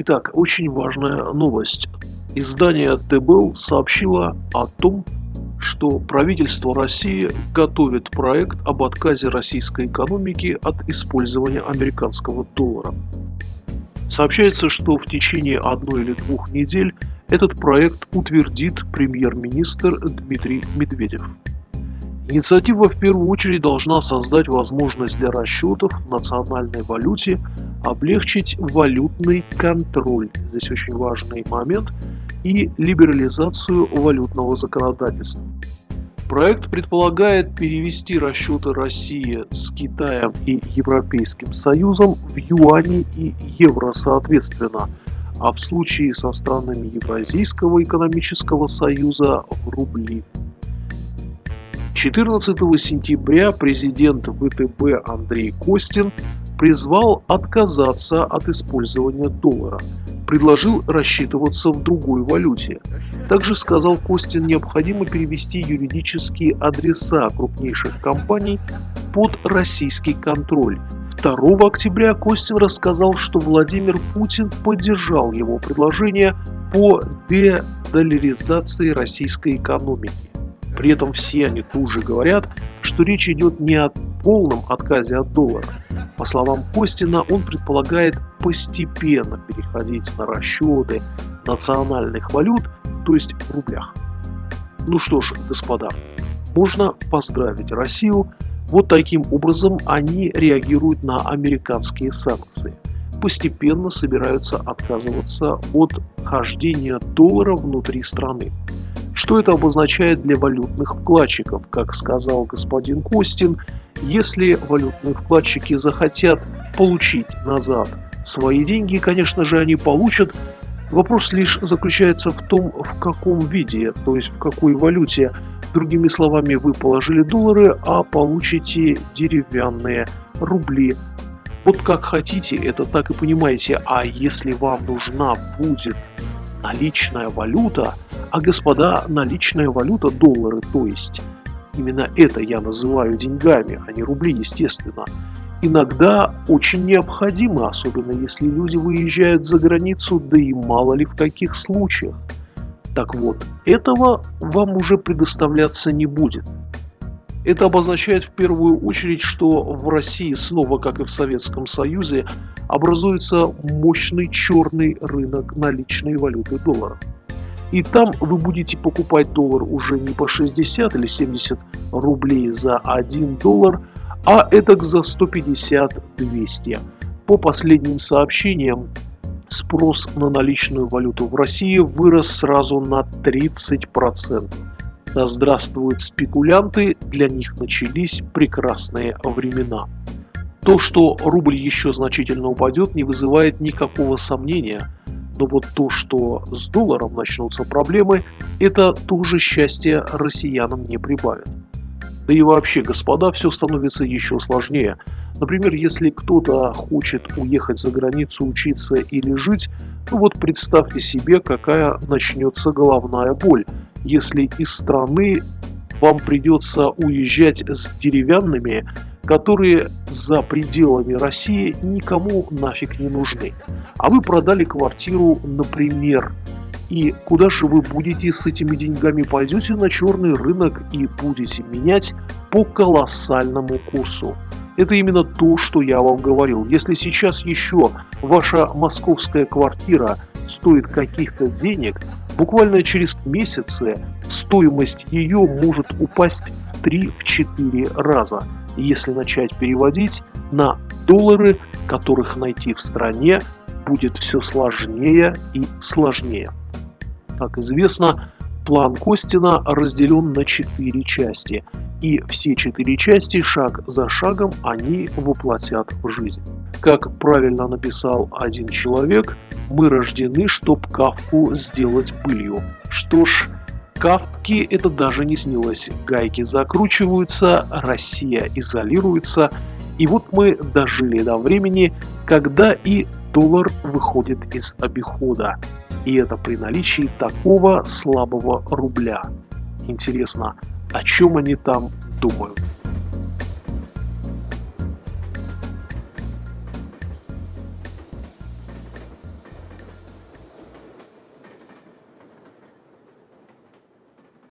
Итак, очень важная новость. Издание ТБЛ сообщило о том, что правительство России готовит проект об отказе российской экономики от использования американского доллара. Сообщается, что в течение одной или двух недель этот проект утвердит премьер-министр Дмитрий Медведев. Инициатива в первую очередь должна создать возможность для расчетов в национальной валюте, облегчить валютный контроль, здесь очень важный момент, и либерализацию валютного законодательства. Проект предполагает перевести расчеты России с Китаем и Европейским Союзом в юани и евро соответственно, а в случае со странами Евразийского экономического союза в рубли. 14 сентября президент ВТБ Андрей Костин призвал отказаться от использования доллара, предложил рассчитываться в другой валюте. Также сказал Костин, необходимо перевести юридические адреса крупнейших компаний под российский контроль. 2 октября Костин рассказал, что Владимир Путин поддержал его предложение по дедоляризации российской экономики. При этом все они тут же говорят, что речь идет не о полном отказе от доллара. По словам Костина, он предполагает постепенно переходить на расчеты национальных валют, то есть в рублях. Ну что ж, господа, можно поздравить Россию. Вот таким образом они реагируют на американские санкции. Постепенно собираются отказываться от хождения доллара внутри страны. Что это обозначает для валютных вкладчиков? Как сказал господин Костин, если валютные вкладчики захотят получить назад свои деньги, конечно же, они получат. Вопрос лишь заключается в том, в каком виде, то есть в какой валюте. Другими словами, вы положили доллары, а получите деревянные рубли. Вот как хотите, это так и понимаете. А если вам нужна будет наличная валюта, а господа, наличная валюта доллары, то есть именно это я называю деньгами, а не рубли, естественно, иногда очень необходимо, особенно если люди выезжают за границу, да и мало ли в каких случаях. Так вот, этого вам уже предоставляться не будет. Это обозначает в первую очередь, что в России снова, как и в Советском Союзе, образуется мощный черный рынок наличной валюты доллара. И там вы будете покупать доллар уже не по 60 или 70 рублей за 1 доллар, а это за 150-200. По последним сообщениям, спрос на наличную валюту в России вырос сразу на 30%. Да здравствуют спекулянты, для них начались прекрасные времена. То, что рубль еще значительно упадет, не вызывает никакого сомнения – но вот то, что с долларом начнутся проблемы, это тоже счастье россиянам не прибавит. Да и вообще, господа, все становится еще сложнее. Например, если кто-то хочет уехать за границу учиться или жить, ну вот представьте себе, какая начнется головная боль, если из страны вам придется уезжать с деревянными которые за пределами России никому нафиг не нужны. А вы продали квартиру, например, и куда же вы будете с этими деньгами? Пойдете на черный рынок и будете менять по колоссальному курсу. Это именно то, что я вам говорил. Если сейчас еще ваша московская квартира стоит каких-то денег, буквально через месяцы стоимость ее может упасть в 3-4 раза если начать переводить на доллары, которых найти в стране будет все сложнее и сложнее. Как известно, план Костина разделен на четыре части, и все четыре части шаг за шагом они воплотят в жизнь. Как правильно написал один человек, мы рождены, чтоб кавку сделать пылью. Что ж, Кавки это даже не снилось. Гайки закручиваются, Россия изолируется. И вот мы дожили до времени, когда и доллар выходит из обихода. И это при наличии такого слабого рубля. Интересно, о чем они там думают?